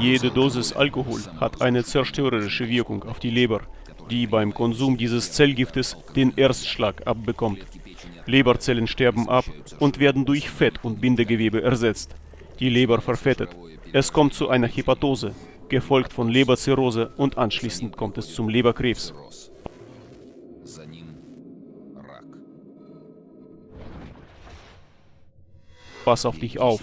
Jede Dosis Alkohol hat eine zerstörerische Wirkung auf die Leber, die beim Konsum dieses Zellgiftes den Erstschlag abbekommt. Leberzellen sterben ab und werden durch Fett und Bindegewebe ersetzt. Die Leber verfettet. Es kommt zu einer Hepatose, gefolgt von Leberzirrhose und anschließend kommt es zum Leberkrebs. Pass auf dich auf.